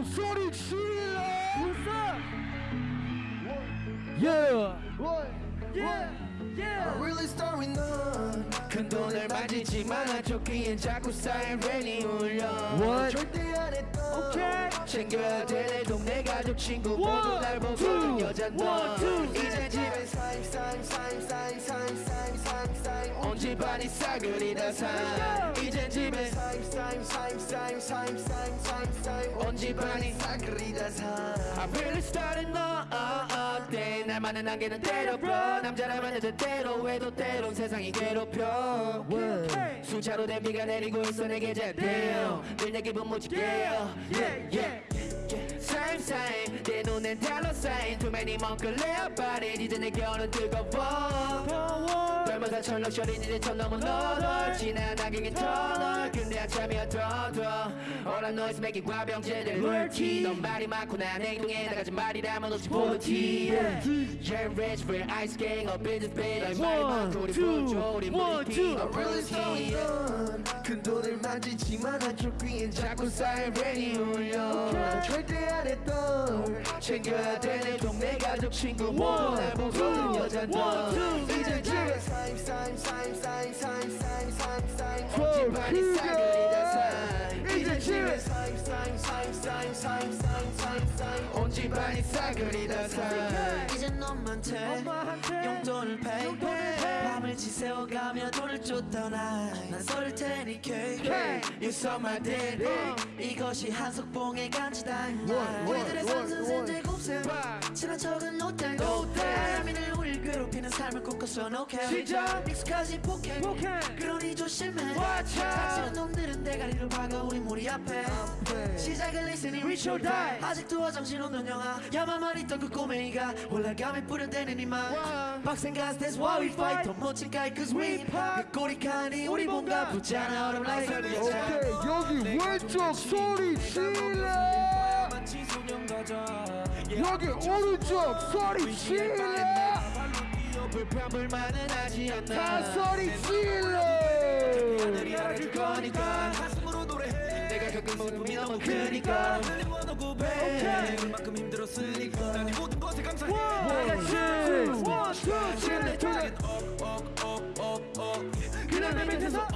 authority. What's up? Yeah. What? Yeah. Yeah. I'm really starting on 큰 돈을 만지지만 아조끼엔 자꾸 쌓인 랜이 울려 What? 절대 안 했던 okay. 챙겨야 될내 동네 가족 친구 모두 날 보고 여잔 너 이제 집에 사임 사임 사임 사임 사임 집안이 싸그리다 사. 이제 집에 사임 사임 사임 사임 사임 사임 사임 사임. 온 집안이 싸그리다 사. I really started 너 어때. 날만은 안개는 때려봐. 남자라면 여자 때로 해도 때론 세상이 괴롭혀. 수차로 된 비가 내리고 있어 내게 제대로. 늘내 기분 무지개 yeah yeah Same same. 내 눈엔 달러 사인 Too many 멍클레어 body 이제 내 겨울은 뜨거워 별마다 철럭셔린 이제 천 넘은 너덜. 지난 낙엽인 터널. 근데 한참이 어 know is making 과병제들 롤티 넌 말이 많고 난 행동에 나가지 말이라면 없이 포티 Yeah rich real ice gang up in this bed 난 말이 많고 우리 부조 우리 무리피 I really none 큰 돈을 만지지만 한쪽 귀엔 자꾸 사이렌이 울려 절대 안 했던 챙겨야 되는 동네 가족 친구 모두 날 보고 여자 너 이제 집에 사임 사임 사임 사임 사임 사임 사임 사임 싸그리다 사 이제 집에 사임 知れ온 집안이 싸그리 다 살 이제 너만 돼 용돈을 pay pay 밤을 지새워가며 쫓던 아난 쏠 테니 cake You saw my dick 이것이 한석봉의 간지다인 날 우리들의 상승세 제곱세 친한 척은 thanks 바람이늘 우릴 괴롭히는 삶을 꿈꿔서 no care 진짜? 익숙하지 폭행 그러니 조심해. 사치는 놈들은 대가리를 박아 우리 무리 앞에. 시작을 listening. Reach or die. 아직도 정신없는 영화. 야만만 있던 그 꼬맹이가 올라가면 뿌려대는 이만 빡센 가스 that's why we fight. 더 가이 cause we pop 그 꼬리칸이 우리 뭔가 붙잖아. 얼음 라이트 오케이 여기 왼쪽 소리 질러. 여기 오른쪽 소리 질러. 불평불만은 하지 다 않나. 소리 질러. 하늘이 알아줄 거니까. 내가 겪은 모습이 너무 크니까. 만큼 힘들었으니까. 난이 모든 것에 감사해. 지금 내 밑에서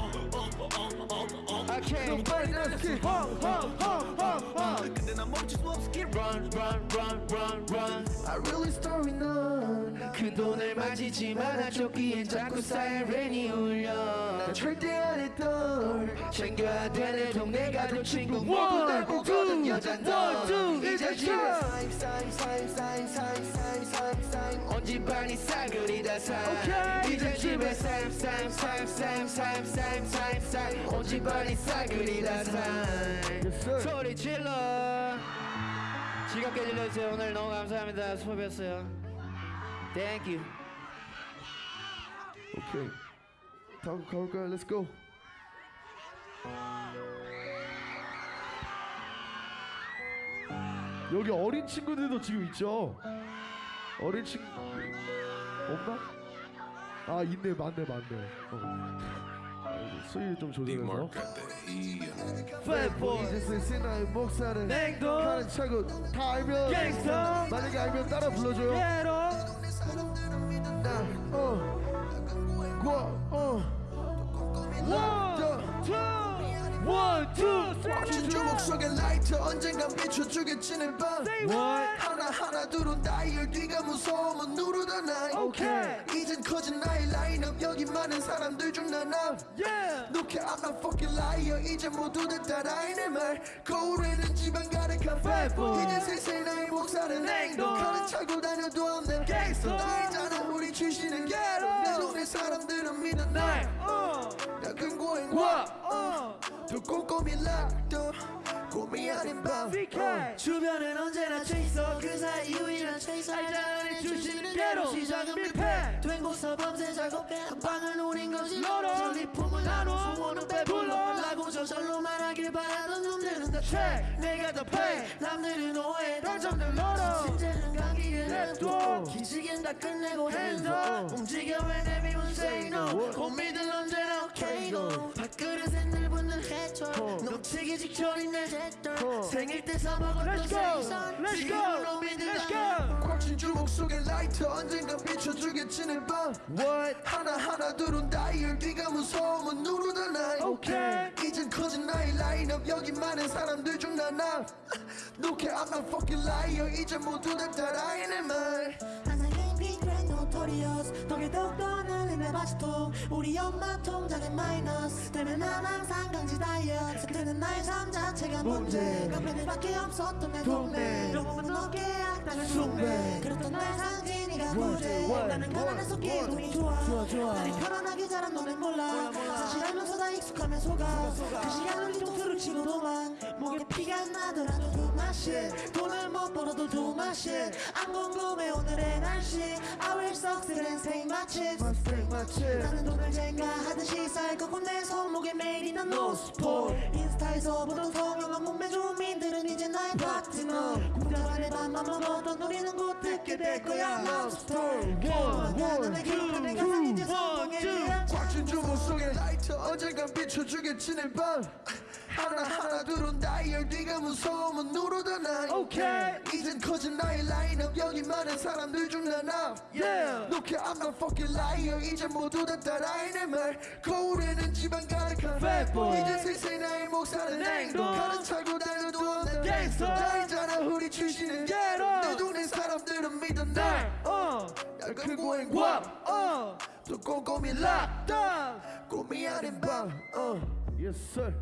Nobody knows skill 헝헝헝헝헝 근데 난 멈출 수 없어 skill Run run run run run I really story none 그 돈을 만지지 마라 조끼엔 자꾸 사이렌이 울려 난 절대 안 했던 챙겨야 되는 동네가 될 친구 모두 날 보거든 여자 넌 이제 지금 언제 반이 싸그리다 사 이제 집에 쌤쌤 싸그리다 소리 질러. 즐겁게 들려주세요. 오늘 너무 감사합니다. 수고하셨어요. Thank you. 오케이 다음 가볼까요? Let's go. 여기 어린 친구들도 지금 있죠? 어린 친구 없나? 아 있네 맞네 맞네. 어. 아이고, 수위 좀 조절해서. 이제 슬슬 나의 목살은 냉동. 가는 차고 다 알면 갱스터 만약에 알면 따라 불러줘요. 게로. 나어. 어. 꽉진 주먹 속에 라이터 언젠간 비춰주겠지 내 밤? 하나하나 두른 다이얼 뒤가 무서우면 누르던 나이 Okay. 이젠 커진 나의 라인업 여기 많은 사람들 중 나나. Yeah. Look I'm not fucking liar. 이제 모두들 따라해 내말. 거울에는 지방 가득한 Fatboy. 이제 슬슬 나의 목살은 냉동. 칼을 차고 다녀도 없는 Gangster. 알잖아 우리 출신은 ghetto 내 동네 사람들은 믿어 날. 어 작은 고행 와, 어더 꼼꼼히 락도 고민 아닌 밤 BK 주변엔 언제나 체이서 그 사이 유일한 체이서 알잖아 출신은 게로. 시작은 밀폐. 밀폐 된 곳서 밤새 작업 한 방을 노린 것이 너로. 전리 품을 나눠 나눠. 소원은 배불러 불러. 라고 저절로 말하길 바라던 놈들은 다 check 내가 더 pay 남들은 오해 당첨들 너로. Hands up. 기지개는 다 끝내고 hands up. up 움직여 when everyone say no 고민들 언제나 okay go 밥그릇에 늘 붙는 해초 놓치기 직전인 내 제tor 생일 때 사먹었던. 생선. Let's 지금 go. Let's go. 꽉진 주먹 속에 라이터 언젠가 비춰주겠지 내밤. What? 하나하나 두른 다이얼 뒤가 무서우면 누르던 나이 Okay. 이젠 커진 나의 라인업 여기 많은 사람들 중 나나. 노케 I'm not fucking liar. 이제 모두 다 따라해 내말 항상 힘이 그랜 노토리어스. 덕에 더욱더 늘린 내 바지통 우리 엄마 통장에 마이너스. 때문에 난 항상 강지 다이어트. 그때는 나의 삶 자체가 문제. 깡패들밖에 없었던 내 동네. 영웅은 어깨에 악당을 숭배 그렇던 날 상진이가 부재 나는 가난해서 기분이 좋아. 나를 편안하게 자란 너는 몰라. 사실 알면서 다 익숙하면 속아. 그 시간을 뒤통수를 치고 도망. 목에 피가 나더라도 두 맛이 돈을 못 벌어도 두 맛이 안 궁금해 오늘의 날씨. I will succeed and stay my chips 나는 돈을 쟁가하듯이 살 거고 내 손목에 매일이 난 노스포 인스타에서 보던 성형한 몸매 좋은 민들은 이제 나의 파트너 공장 안에 밥만 먹었던 우리는 곧 듣게 될 거야. Love story. 성공의 비약 꽉진 주먹 속에 라이터 언젠가 비춰주겠지 내밤 하나하나 두른 다이얼 뒤가 무서우면 누르던 나이 Okay. 이젠 커진 나의 라인업 여기 많은 사람들 중 나나 Yeah. Look I'm not fucking liar 이제 모두 다 따라해 내말 거울에는 지방 가득한 Fat boy. 이제 슬슬 나의 목살은 냉동. 칼을 차고 다녀도 없는 Gangster. 알잖아 우리 출신은 ghetto. 내 동네 사람들은 믿어 날, 날 어, 날 크고 행과 와, 어, 또 꼼꼼히 락 땅. 꿈이 아닌 밤 어. Yes sir.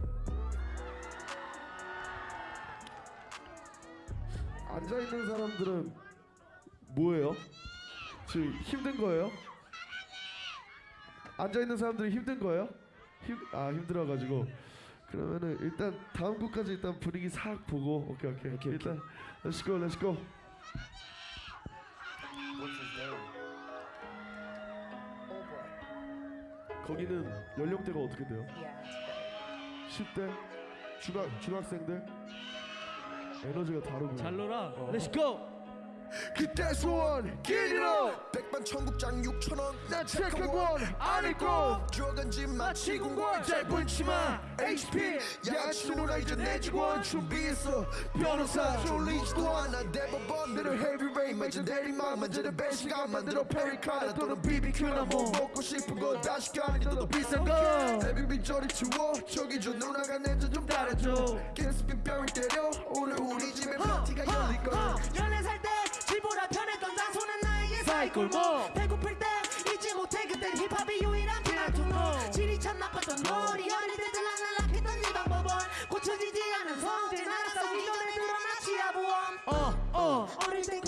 앉아 있는 사람들은 뭐예요? 지금 힘든 거예요? 앉아 있는 사람들이 힘든 거예요? 힘, 아 힘들어 가지고 그러면은 일단 다음 곡까지 일단 분위기 싹 보고 오케이 오케이, 일단 Let's go Let's go. 거기는 연령대가 어떻게 돼요? 10대? 중학 중학생들? 에너지가 다르고. 잘 놀아. Let's go. 그때 소원 길이로. 백반 청국장 6천원. 나 체크권 안 입고. 들어간 집 마치 궁궐 짧은 치마 HP 누나 이제 내 직원 준비했어. 변호사 졸리지도 않아. 대법원 내를 헤비 레인 매진 대리만 만지는 배시간 만들어 페리카나 또는 BBQ나 뭐 먹고 싶은 거 다 시켜 너도 비싼 거 애비비 저리 치워 저기 저 누나가 내전좀 따라줘 계속 뺨을 때려 오늘 우리 집에 파티가 열릴 거야 14살 때 집보다 편했던 장소는 나에게 사이골목. 배고플 때 잊지 못해 그땐 힙합이 유일한 플라토노 질이 참 나빴던 머리 어릴 때 들락날락했던 이 방법은 고쳐지지 않은 성질. 나라 싸우기 전에 드러나 치아보험 어, 어. 어릴 삶이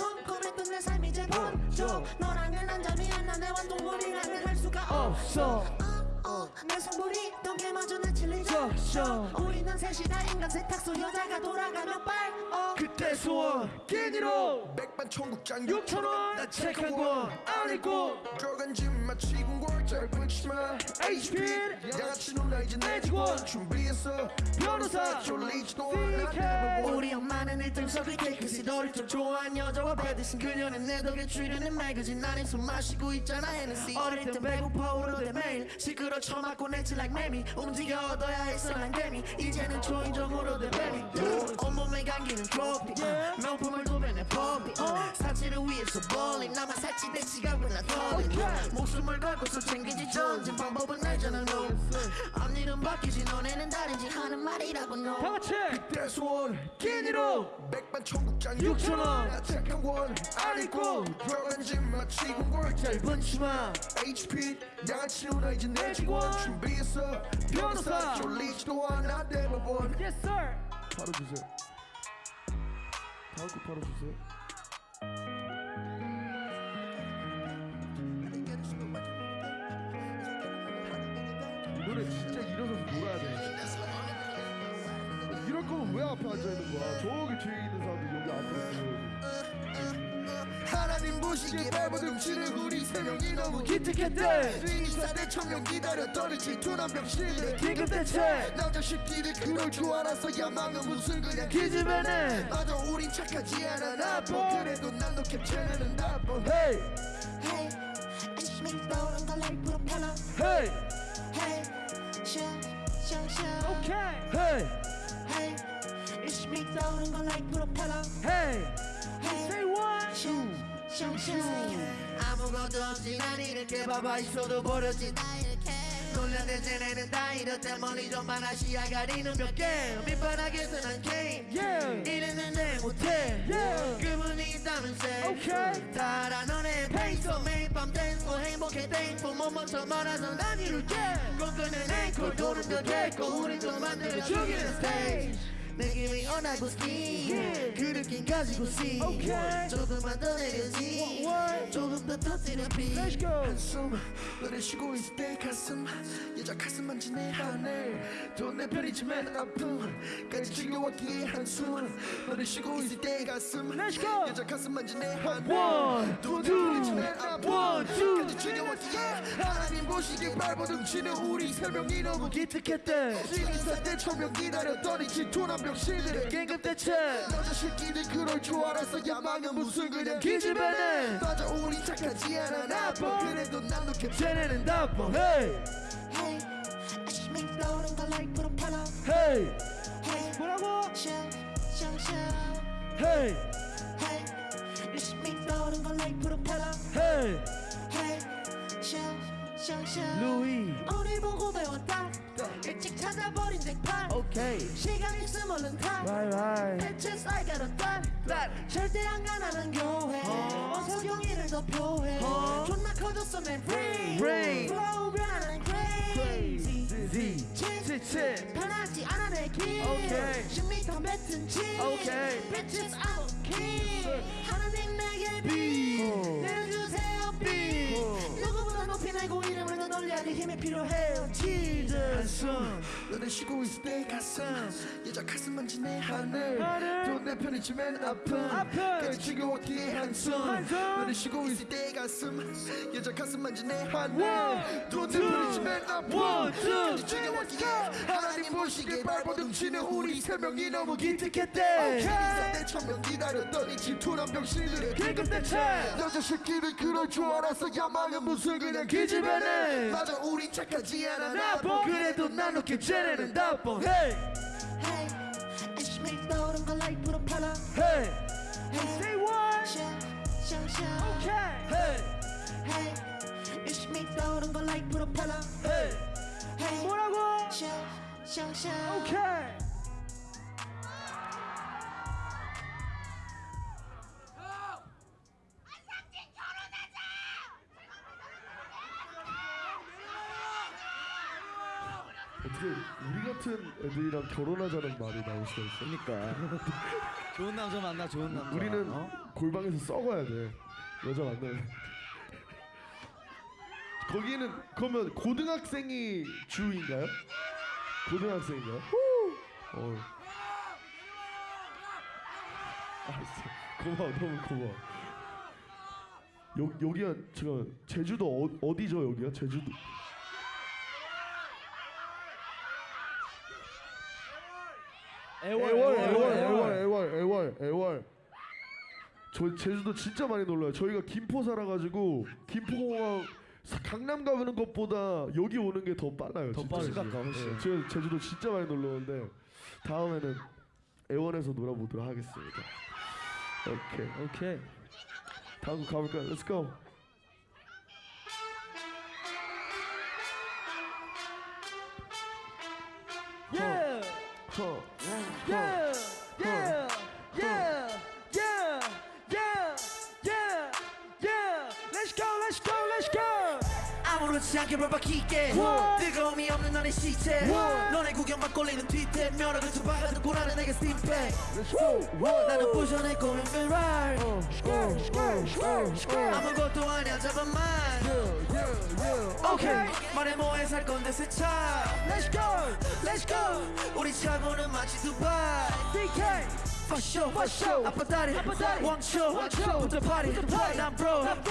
번져 너랑은 한 잠이 안나내 완동물이랑은 할 수가 없어. 어, 어, 내 손불이 덩게마저 내 칠리죠. 우리는 셋이 다. 인간 세탁소. 여자가 돌아가면 빨 어. 그때 소원 끼니로. 백반 청국장 6천원 나 체크한 건안 입고. 들어간 집 마치 궁궐 짧은 치마. HP 양아치 누나 이제 내 직원 준비했어. 변호사 졸리지도. 않아. 우리 엄마는 1등석을 테이크시 너를 좀 좋아한 여자와 배드신 그녀는 내 덕에 출연은 매거진. 안에 술 마시고 있잖아 Hennessy. 어릴 땐 배고파 오르대 매일. 시끄러 처맞고 내칠 like 매미 움직여 얻어야 했어 난 개미 이제는 초인종으로 돼 뱀이 온몸에 감기는 트로피 명품을 두 배내 포비 사치를 위해서 볼링 나만 살찌 내 지갑을 나 털린 목숨을 걸고서 챙기지 전진 방법은 알잖아 no 앞일은 바뀌지. 너네는 다른지 하는 말이라고 no 다 같이. 내 소원 끼니로. 백반 청국장 6,000원. 나 착한 원안 입고. 들어간 집 마치 궁궐 짧은 치마. HP 양아치 누나 이제 내 직원 준비했어. 변호사 졸리지도 않아. 대법원 Yes sir. 바로 주세요. 다음 곡 바로 주세요. 이 노래 진짜 일어서서 놀아야 돼. 이럴 거면 왜 앞에 앉아 있는 거야? 저기 뒤에 하나님 보시기에 발버둥치는 우리 세 명이 너무 기특했대. 인사대 천명 기다렸더니 질투난 병신들 긴급 대책 남자 새끼들 그럴 줄 알았어. 야망은 무슨 그냥 기집애네. 맞아 우린 착하지 않아. 나빠. 그래도 난너 캡처는 나빠. 헤이. Hey, mich down the light propeller. 헤이. Hey, show, show, show. 오케이. 헤이. Hey, ich mich down the light propeller. 헤이. Hey, Say what show, 아무것도 없이 난 이렇게 봐봐. 있어도 버렸지. 나 이렇게. 놀라대지 내는 다 이렇대. 멀리 좀 많아 시야 가리는 몇개. 밑바닥에서 난 게임. Yeah. 내 못해. Yeah. 그분이 있다면 say. Okay. 다 알아 너네 페이서 매일 밤 댄스고 행복해 땡포 못 멈춰 말아서 난 이룰게. 꿈꾸는 앵콜 도는 더 됐고 우린 또 만들어 죽이는 스테이지 느낌이 어나고 스키 Yeah. 그 느낌 가지고 Okay. 조금만 더 내려지? 조금 더 터뜨려 비 한숨 너를 쉬고 있을 때 가슴 여자 가슴 만지네 하늘 또내 편이지만 아픔까지 지겨웠기에 한숨 너를 쉬고 있을 때 가슴. 여자 가슴 만지네 하늘 two, 편이지만. 아픔까지 지겨웠기에 하나님 보시기에 발버둥치는 우리 세 명이 너무 기특했대 인사 때 천명 기다렸더니 질투난 병신들 긴급 대책 남자 새끼들 그럴 줄 알았어 야망은 무슨 그냥 기집애네 맞아 우리 착하지 않아 나빠 그래도 난너 캡처 쟤네는 나빠 Hey, ich mich down the light propeller. 헤이 Hey, 뭐라고 Hey, mich down the light propeller. 헤이 Hey, 루이 우리 보고 배웠다. 일찍 찾아버린 쟁탈. 오케이 시간 있음 얼른 타. 라이 대체 쌀 가루 딸. 절대 안 가나는 교회. 어서 경의를 더 표해. 존나 커졌어 내 brain. Brain. Flow 변하는 crazy. 칠칠 변하지 않아 내 길. 오케이. 10m 뱉은 지. 오케이. Bitches I'm okay. 하나님 내게 비. 날고 이름을 더 널리 하니 힘이 필요해요. Jesus. 한숨 너를 쉬고 있을 때 가슴 여자 가슴 만지네 하늘 하늘. 또내 편이지만 아픔. 까지 지겨웠기에 한숨. 너를 쉬고 있을 때 가슴 여자 가슴 하늘 또내 two. 편이지만 아픔. 까지 지겨웠기에 하나님 보시기에 발버둥치는 우리 세 명이 너무 기특했대 때 천명 기다렸더니 질투난 병신들의 긴급 대책 여자 새끼들 그럴 줄 알았어 야망은 무슨 그냥 기집애네. 맞아 우린 착하지 않아 나빠 그래도 난 놓게 쟤네는 나빠 헤이 Hey, ich mich down the light propeller. 헤이 Hey, Say what show, show, show. 오케이 헤이 Hey, ich mich down the light propeller. 헤이 Hey, 뭐라고 show, show, show. 어떻게 우리 같은 애들이랑 결혼하자는 말이 나올 수가 있어? 그러니까 좋은 남자 만나 좋은 남자 우리는 어? 골방에서 썩어야 돼 여자 만나면 거기는 그러면 고등학생이 주인가요? 고등학생인가요? 어. 알았어 고마워 너무 고마워 여, 여기가 제가 제주도 어, 어디죠 여기가 제주도 애월 애월 애월 애월 애월 애월 애월 저 제주도 진짜 많이 놀러요 저희가 김포 살아가지고 김포공항 사- 강남 가는 것보다 여기 오는 게 더 빨라요 더. 빠르지. 훨씬. 네, 제가 제주도 진짜 많이 놀러 오는데 다음에는 애원에서 놀아보도록 하겠습니다 오케이 오케이 다음 곡 가볼까요? Let's go 허, yeah yeah yeah yeah yeah yeah yeah let's go let's go let's go 아무렇지 않게 벌박히게? 뜨거움이 없는 너의 시체 What? 너네 구경만 꼴리는 뒤태 면허를 쳐박아도 고라는 내게 스팀팩 Let's go 나는 부셔낼 꿈인 Ferrari 아무것도 아니야 잡아만 Yeah yeah 오케이 말해 뭐해 살 건데 새차 let's go Let's go 우리 차고는 마치 두바이 DK for sure For sure. 앞바다리 앞바다리. 왕초 왕초. 부터 파리. 난 프로 난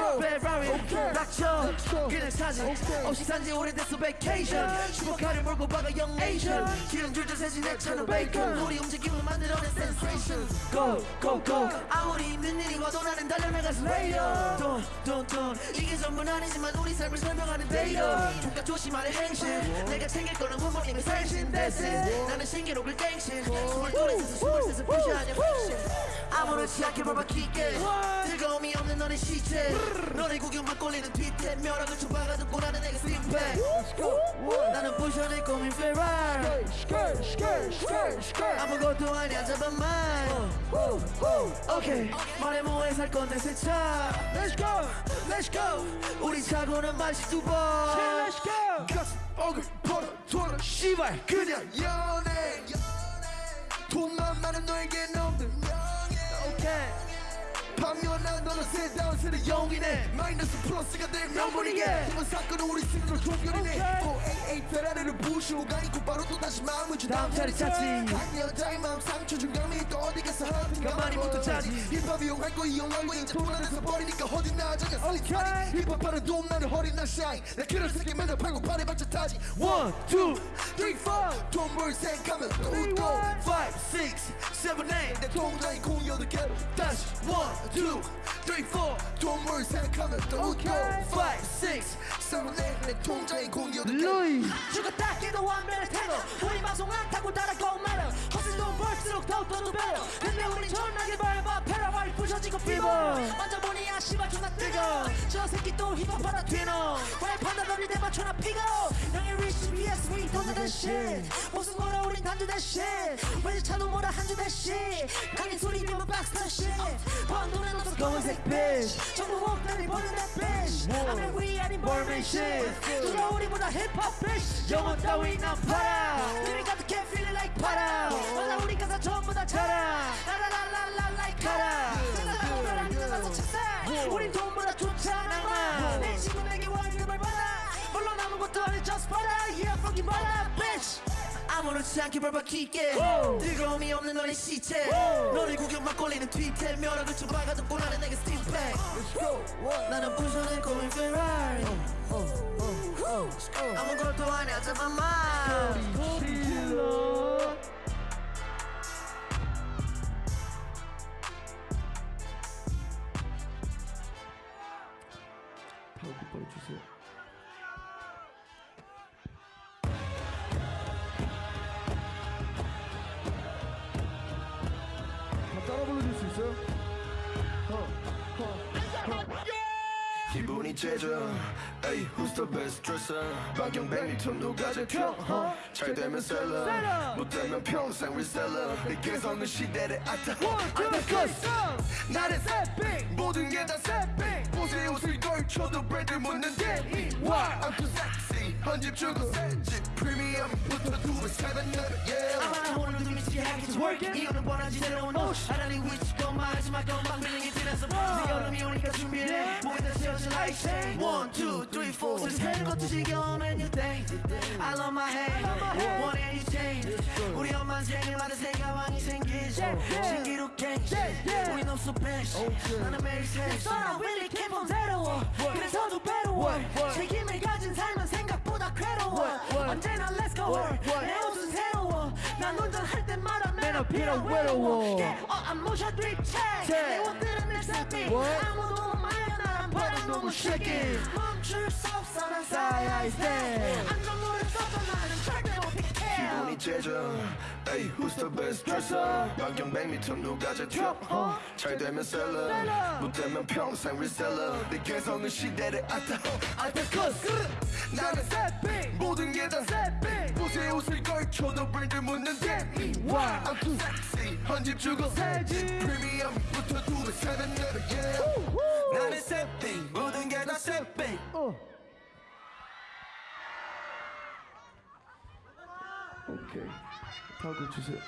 오케이. 락쳐 락쳐. 그냥 사진. 없이 산지 오래됐어 vacation. 슈퍼카를 몰고 박아 young Asian. 기름 줄줄 내 차는 베이컨 우리 움직임을 만들어낸 sensation. Go go go. 아무리 힘든 일이 와도 나는 달려나가서 radio Don't don't don't. 이게 전부는 아니지만 우리 삶을 설명하는 데이터 총각 조심하는 행실. 내가 챙길 거는 부모님의 살신 That's it. 나는 신기록을 갱신 스물둘에서 스물셋을 푸시하냐 아무렇지 않게 barbecue게. 즐거움이 없는 너의 시체. 너의 구경만 꼴리는 뒤태. 멸악을 쳐박아듣고 나는 내가 스팀팩 나는 부셔낼 꿈인 skirt. 아무것도 아니야 잡아만. 오케이. 말해 뭐해 살 건데 세차. Let's go, let's go. 우리 사고는 맛이 두번. Let's go. 가슴 어글 벌어 돌아 씨발 그냥 연애 돈만 많은 너에겐 없는 명예 Okay. 반면난 너는 세다운 세대 영이네. 마이너스 플러스가 될 명분이게. 이번 사건은 우리 스스로 종결이네. 오케이. 488 페라리를 부시고 가 있고 바로 또 다시 마음을 주 다음 자리 찾지. 한 여자의 마음 상처 준 감이 또 어디 가서 하든 가만히 못 찾지. 힙합 이용할 거 이용하고 이제 돈 안에서 버리니까 어디 나아져가 살이. 힙합하는 돈 나는 허리 나 샤인. 나 그런 새끼 맨날 팔고 팔에 받쳐 타지. One, two, three, four. 돈벌 생각하면 또또 five, six, seven, eight 내 통장이 공여도 개로 다시 One, two, three, four, 돈벌 생각하면 또또 five, six seven, eight 내 통장이 공여도 개로 루이. 죽었다 깨도 완벽할 테고 우리 방송 안 타고 따라고 말어 헛슬 돈 벌수록 더욱더 배려 근데 우린 존나게 밟아 페라와이 부셔지고 피고. 먼저 보니 야 씨발 존나 뜨거. 저 새끼 또 힙합하다 튀노. 왜 판다더니 대만 촌나 피고. 형의 리시 BS we don't that shit. 무슨 거라 우린 단주 대신 왠지 차도 뭐라 한주 대신 강인 소리 들면 박스터 shit. 번 돈은 없어 검은색 bitch. 전부 목다리 보는 that bitch. 아무 위 아닌 멀미 shit. 누가 우리보다 힙합 bitch? 영혼 따위 난 팔아 들이 가득해 feeling like 팔아 맞아 우리 가사 전부 다 자라. 라라라라라 like 가라. 세상을 안 끝나서 책상 우린 돈보다 좋잖아. 내 친구에게 월급을 받아. 물론 아무것도 아닌 just 받아. yeah fucking 받아 bitch. 아무렇지 않게 벌받기게. 뜨거움이 없는 너의 시체. 너를 구경만 꼴리는 뒤태. 멸악을 쳐박아듣고 나는 내게 스팀팩 나는 부셔낼 거인 Ferrari 아무것도 아니야 잡아만 질러. 기분이 째져. 에이 who's the best dresser? 박경백이 톤도 가져켜 잘 되면 셀러. 못 되면 평생 리셀러 내 개성은 시대를 앗아. 나는 새삥 모든 게다 새삥 옷에 옷을 걸쳐도 브랜드 묻는데 Why? I'm too sexy. 헌집 주고 새집 프리미엄부터 두배 세ven never yeah. 아마 오늘도 미치하게 working? 이유는 뻔하지 새로운 옷. 하나니 위치고 말하지 마. 건방 빌링 이 지나서 네 여름이 오니까 준비해. 모이다 채워진 like say one two three four. 슬 새는 것도 지겨운 and you think I love my head one and you change. 우리 엄마는 생일마다 새 가방이 생기지. 신기록 갱신 우린 없어 벤시 나는 매일 생시 나 really came from zero 그래서 더 배로워. 책임을 가진 삶은 생각보다 괴로워. 언제나 let's go. 내 옷은 새로워. 난 운전할 때마다 맨 앞이라 외로워 어, 안 모셔 드립체 내 옷들은 내 새끼 아무도 말려 나란 바람 너무 shaky 멈출 수 없어 난 쌓여 있대 안전모를 써도 나는 절대 못 피해 기분이 째져 에이 who's the best dresser? 박경백 밑은 누가 제쳐 잘 되면 셀러 못 되면 평생 리셀러 내 개성은 시대를 앗아. 알테커스 나는 새삥 모든 게다 새삥 옷에 옷을 걸쳐도 브랜드 묻는데. Why? I'm too sexy. 헌집 주고 새집 프리미엄부터 두배 세ven never yeah 나는 새삥 모든 게다 새삥 오케이. 거 주세요.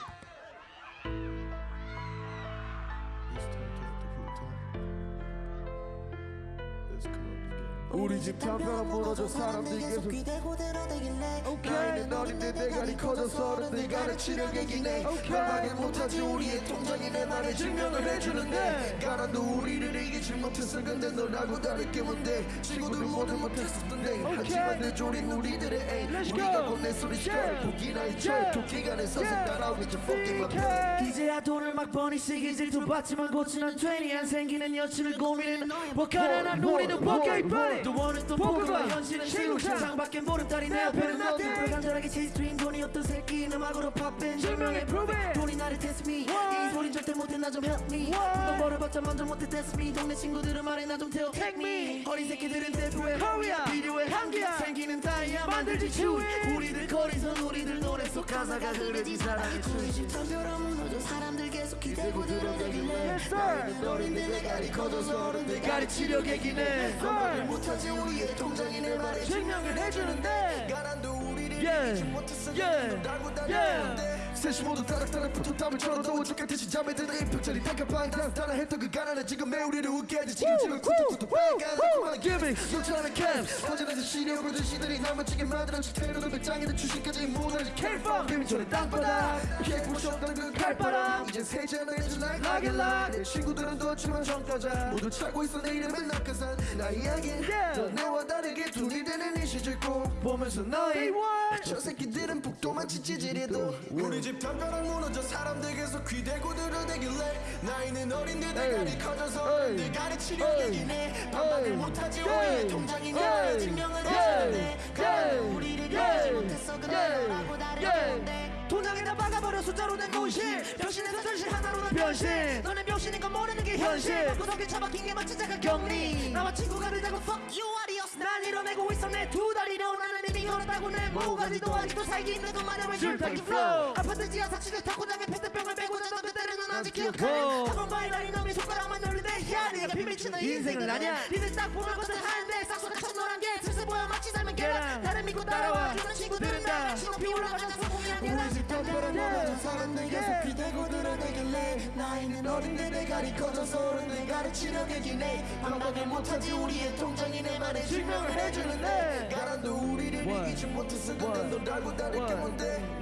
우리 집 담벼락 무너져 사람들이 계속 기대고 들어대길래 나이는 어린데 대가리 커져서 어른들 가르치려 얘기네 말하게 못하지 우리의 통장이 내 말에 증명을 해주는데 가난도 우리를 이기지 못했어 근데 너라고 다를 게 뭔데? 친구들 모두 못했었던데. 하지만 내 조린 우리들의 A 우리가 곧내 소리 스컬 포기나 도끼가 내 서서 따라오기 전 fucking my pain 이제야 돈을 막 버니 시기질 좀 받지만 고치는 20안 생기는 여친을 고민은 뭐 가난한 우리는 포켓 빨리 또 원은 또 포그가 현실은 실룩 세상밖에 모른다니 내 앞에는 nothing 불간절하게 체이스트림 돈이 없던 새끼 음악으로 팝밴 prove it 돈이 나를 test me. 이 소린 절대 못해 나 좀 help me. 돈 벌어봤자 만족 못해 test me. 동네 친구들은 말해 나 좀 태워 take me. 어린 새끼들은 대표해 필요해 한계야 생기는 다이아 만들지 추위 우리들 거리선 우리들 노래 속 가사가 흐르지 사랑의 추위 집 담벼락 무너져 사람들 기대고 들어대길래 나이는 어린데 대가리 커져서 어른들 가르치려 개기네. 말을 못하지 우리의 통장이 내 말에 증명을 해주는데. 가난도 우리를 이기지 못했어 너라고 다를 게 뭔데 셋이 모두 따락따락 붙은 땀을 절어도 죽겠듯이 잠에 드는 임팩처리 탱크방 단단하 했던 그 가난은 지금 매 우리를 웃게 하지 지금 지금 쿡쿡쿡 빨간 달콤한 기믹 쫓아가는 캠프 퍼지는 시력으로 시들이 나머지게 만들어 테러는 배짱이는 주식까지 무너지 K-pop. 비밀처럼 땅바닥. 피해고 싶던 그 칼바람. 이제 세잔을 해준 날 가길라. 내 친구들은 뒀지만 정가자. 모두 찾고 있어 내 이름은 낙하산. 나 이야기. 너 내와 다르게 둘이 되는 이 시절 꼭 보면서 너희 저 새끼들은 북도만 지지질해도. 우리 집 담벼락 무너져 사람들 계속 귀대고 들어대길래 나이는 어린데 대가리 커져서 어른들 가르치려 얘기네. 반박을 못하지 우리의 통장이 내 증명을 해주는데. 가난은 우리를 이기지 못했어. 너라고 다를 게 뭔데 통장에다 박아버려 숫자로 된 공실 병신에서 전실 하나로 난 변신. 너네 병신인 건 모르는 게 현실? 구석에 처박힌 게 마치 자가 격리. 나와 친구가 되자고 fuck you adios 난 이뤄내고 있어 내 두 다리로 나는 이미 걸었다고 내 모가지도 아직도 살기 힘든 것만의 왜 줄타기 flow. 아파트 지하 사치를 타고 장에 페트병을 메고 자던 그때는 넌 아직 기억하네 한번 바이라리 놈이 손가락만 야 네가 비밀치는 인생은 아냐 니들 딱 보면 것은 하는데 싹소가 첫노란 게 슬슬 보여 마치 삶은 계란 나를 믿고 따라와. 주는 친구들은 다. 올라가는 성공이 아니라 담벼락 무너져 사람들 계속 귀대고 들어대길래 나이는 어린데 대가리 커져서 어른들 가르치려 얘기네 반박을 못하지 우리의 통장이 내 말에 증명을 해주는데 가난도 우리를 이기지 못했어 근데 너라고 다를 게 뭔데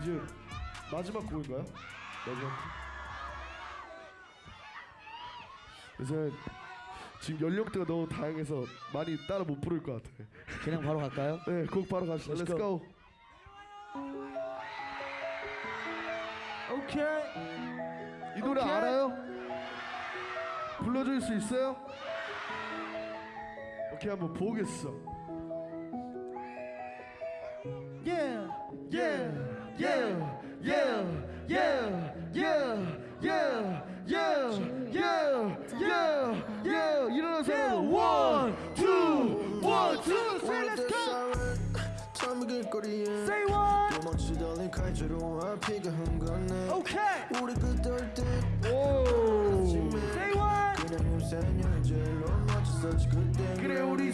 이제 마지막 곡인가요? 마지막 곡? 그래서 지금 연령대가 너무 다양해서 많이 따라 못 부를 것 같아. 그냥 바로 갈까요? 네, 곡 바로 갑시다. Let's Let's go. 오케이 이 노래 오케이. 알아요? 불러줄 수 있어요? 오케이 한번 보겠어.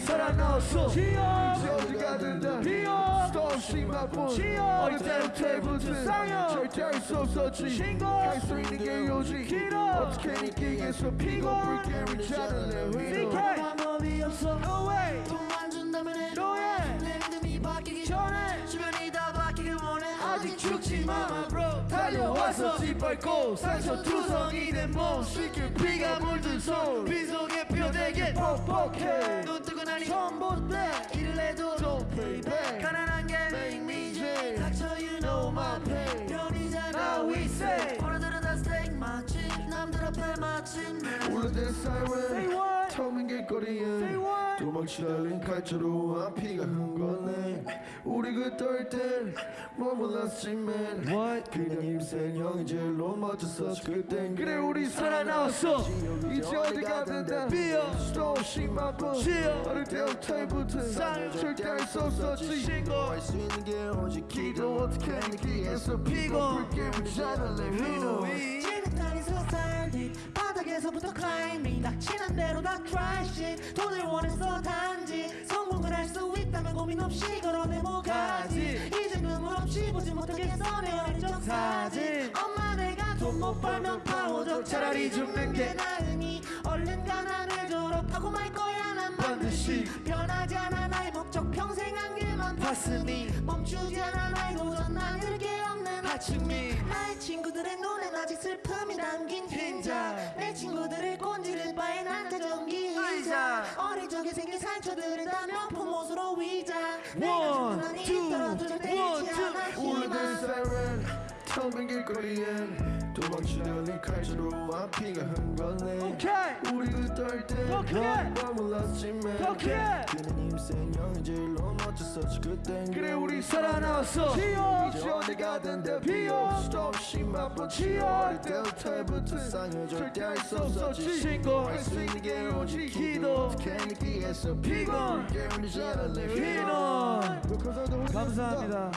살아났어. 지어 이제 어디 가든다. 비어 스톱씩 맛본 지어 어릴 때부터 쌍욕 절대 할수 없었지. 신고 할수 있는 게 요지. 길어 어떻게 느끼겠어 피고 불게 위자는 내 위로. CK 방법이 없어 no way 돈만 준다면 해 no way 내 믿음이 바뀌기 전에 주변이 다 바뀌길 원해 아직 죽지 마 bro 달려와서 짓밟고 상처 투성이 된몸 쉽게 피가 물든 손 빈속 에 펴대게 퍽퍽해. 눈 뜨고 나니 전봇대 일을 해도 Don't play back. 가난한 게 Make me dream. 닥쳐 you know my pain. Now we say. 오늘들은 다 스테이크 맛집 남들 앞에 마침내 울려대는 say 길거리에 say what 도망치 달린 칼자루 앞이가 흥건해 우리 그떨 몰랐지만 What? 그냥 형이 제일로 멋졌었지 그땐 그래 우리 살아났어. 이제 어디 가든다. 비어. 스톱씩 맛본 지어. 어릴 때부터 쌍욕 절대 할수 없었지. 신고 할수 있는 게 오직 기도. 어떻게 느끼겠어 피고. 불게 위자는 내 위로 지긋하니 서살 뒤 바닥에서부터 클 있는 대로 다 트라이시 돈을 원했어 단지. 성공을 할 수 있다면 고민 없이 걸어내 뭐가지. 이제 눈물 없이 보지 못하겠어 내 어린 적 사진 엄마 내가 돈 못 벌면 파워적 차라리 죽는 게 나으니 얼른 가난을 졸업하고 말 거야 난 반드시. 변하지 않아. 봤으니 멈추지 않아 나의 도전 난 일게 없는 아침이 나의 친구들의 눈엔 아직 슬픔이 담긴 흰자. 내 친구들을 꼰지를 바에 난자 전기 의자. 어릴 적에 생긴 상처들을 다 명품 옷으로 위장 One, two, one, two. 울리는 사이렌 텅빈 길거리엔 도망치려니 칼자루 앞이가 흥건해. 떨때 더 크게! 몰랐지만! 그는 인생형이 제일로 멋졌었지 그땐. 그래 우리 살아나왔어. 지어 어디가 된대 비어 스톱 심한번 치어 어릴 때부터 상을 절대 할수 없었지. 신고할 수 있는 게 오직 기도. 기도. 깨어서 피곤. 깨우지 않을래 피논 감사합니다